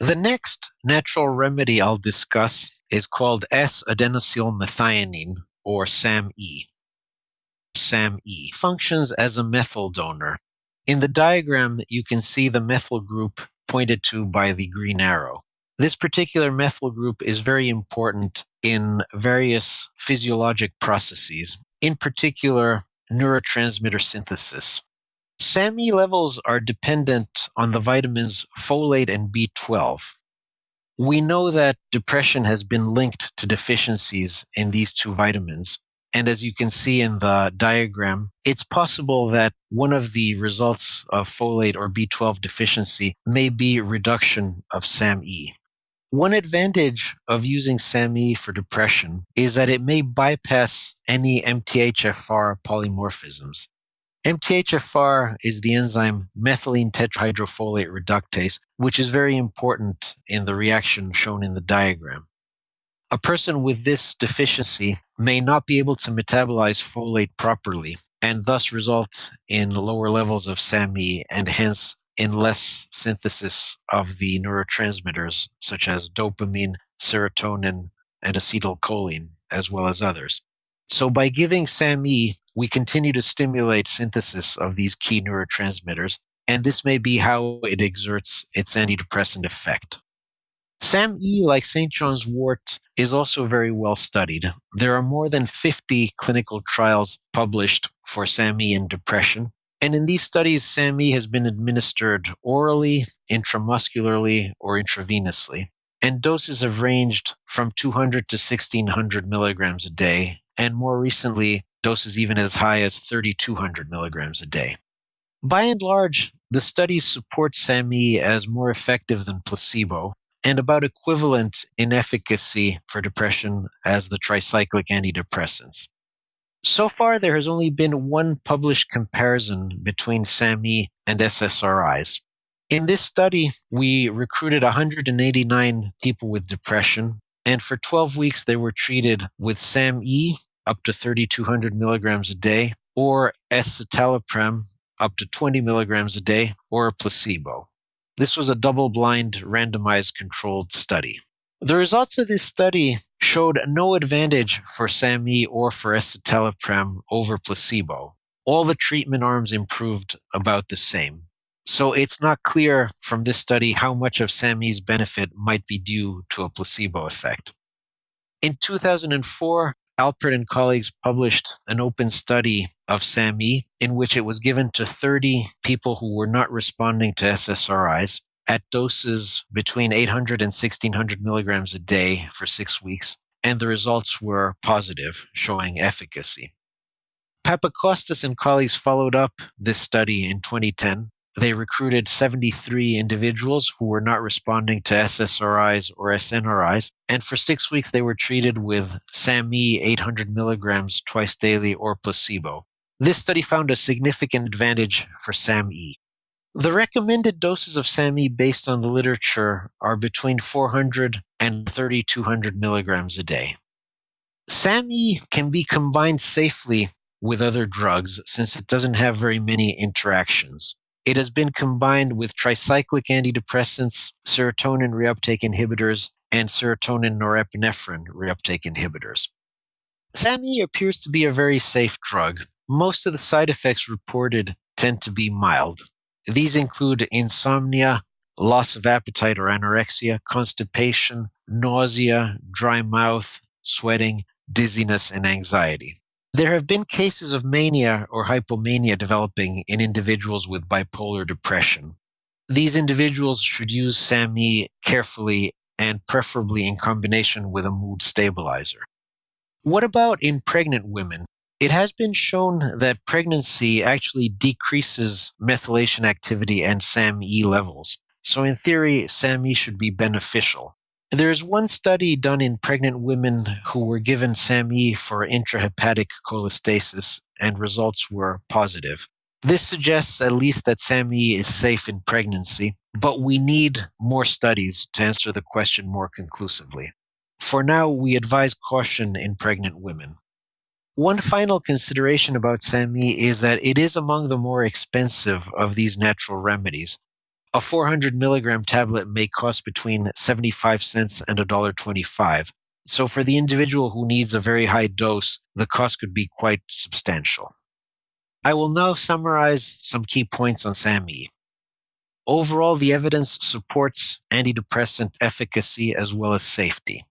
The next natural remedy I'll discuss is called S-adenosylmethionine, or SAMe. SAMe functions as a methyl donor. In the diagram, you can see the methyl group pointed to by the green arrow. This particular methyl group is very important in various physiologic processes, in particular neurotransmitter synthesis. SAMe levels are dependent on the vitamins folate and B12. We know that depression has been linked to deficiencies in these two vitamins. And as you can see in the diagram, it's possible that one of the results of folate or B12 deficiency may be reduction of SAMe. One advantage of using SAMe for depression is that it may bypass any MTHFR polymorphisms. MTHFR is the enzyme methylene tetrahydrofolate reductase, which is very important in the reaction shown in the diagram. A person with this deficiency may not be able to metabolize folate properly and thus result in lower levels of SAMe and hence in less synthesis of the neurotransmitters such as dopamine, serotonin, and acetylcholine, as well as others. So by giving SAMe, we continue to stimulate synthesis of these key neurotransmitters, and this may be how it exerts its antidepressant effect. SAMe, like St. John's wort, is also very well studied. There are more than 50 clinical trials published for SAMe in depression. And in these studies, SAMe has been administered orally, intramuscularly, or intravenously. And doses have ranged from 200 to 1600 milligrams a day, and more recently, doses even as high as 3,200 milligrams a day. By and large, the studies support SAMe as more effective than placebo and about equivalent in efficacy for depression as the tricyclic antidepressants. So far, there has only been one published comparison between SAMe and SSRIs. In this study, we recruited 189 people with depression and for 12 weeks, they were treated with SAMe up to 3,200 milligrams a day, or escitalopram up to 20 milligrams a day, or a placebo. This was a double blind, randomized controlled study. The results of this study showed no advantage for SAMe or for escitalopram over placebo. All the treatment arms improved about the same. So it's not clear from this study how much of SAMe's benefit might be due to a placebo effect. In 2004, Alpert and colleagues published an open study of SAMe in which it was given to 30 people who were not responding to SSRIs at doses between 800 and 1600 milligrams a day for six weeks, and the results were positive, showing efficacy. Papakostas and colleagues followed up this study in 2010 they recruited 73 individuals who were not responding to SSRIs or SNRIs. And for six weeks, they were treated with SAMe 800 milligrams twice daily or placebo. This study found a significant advantage for SAMe. The recommended doses of SAMe based on the literature are between 400 and 3200 milligrams a day. SAMe can be combined safely with other drugs since it doesn't have very many interactions. It has been combined with tricyclic antidepressants, serotonin reuptake inhibitors, and serotonin norepinephrine reuptake inhibitors. SAMe appears to be a very safe drug. Most of the side effects reported tend to be mild. These include insomnia, loss of appetite or anorexia, constipation, nausea, dry mouth, sweating, dizziness, and anxiety. There have been cases of mania or hypomania developing in individuals with bipolar depression. These individuals should use SAMe carefully and preferably in combination with a mood stabilizer. What about in pregnant women? It has been shown that pregnancy actually decreases methylation activity and SAMe levels. So, in theory, SAMe should be beneficial. There's one study done in pregnant women who were given SAMe for intrahepatic cholestasis, and results were positive. This suggests at least that SAMe is safe in pregnancy, but we need more studies to answer the question more conclusively. For now, we advise caution in pregnant women. One final consideration about SAMe is that it is among the more expensive of these natural remedies. A 400 milligram tablet may cost between 75 cents and $1.25. So, for the individual who needs a very high dose, the cost could be quite substantial. I will now summarize some key points on SAMe. Overall, the evidence supports antidepressant efficacy as well as safety.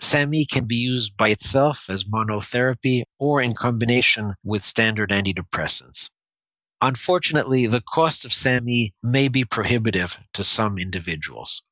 SAMe can be used by itself as monotherapy or in combination with standard antidepressants. Unfortunately, the cost of SAMe may be prohibitive to some individuals.